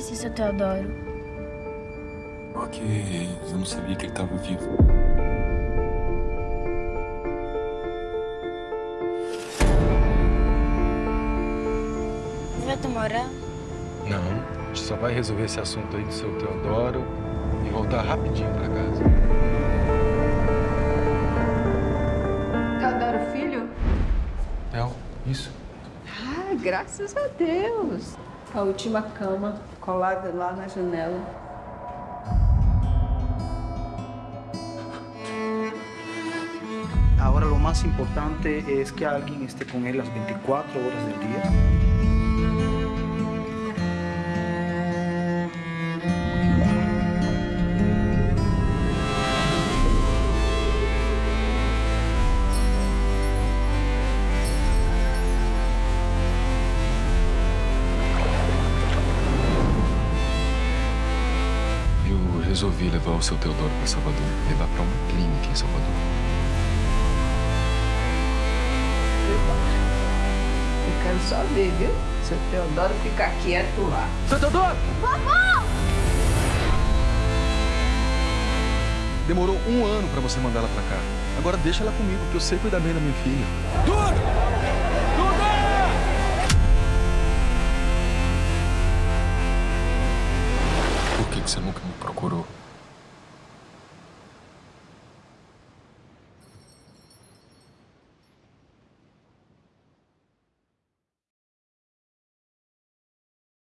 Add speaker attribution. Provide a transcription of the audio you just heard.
Speaker 1: conheci seu Teodoro.
Speaker 2: Porque eu não sabia que ele estava vivo.
Speaker 1: Você vai morar?
Speaker 3: Não, a gente só vai resolver esse assunto aí do seu Teodoro e voltar rapidinho pra casa.
Speaker 4: Teodoro Filho?
Speaker 3: Theo, isso.
Speaker 4: Ah, graças a Deus. A última cama colada lá na janela.
Speaker 5: Ahora lo más importante es que alguien esté con él las 24 horas del día.
Speaker 2: Eu resolvi levar o seu Teodoro para Salvador, levar para uma clínica em Salvador.
Speaker 4: Eu quero só ver, viu? Seu Teodoro ficar quieto lá.
Speaker 3: Seu Teodoro! Demorou um ano pra você mandar ela pra cá. Agora deixa ela comigo, que eu sei cuidar bem da minha filha. Teodoro! você nunca me procurou.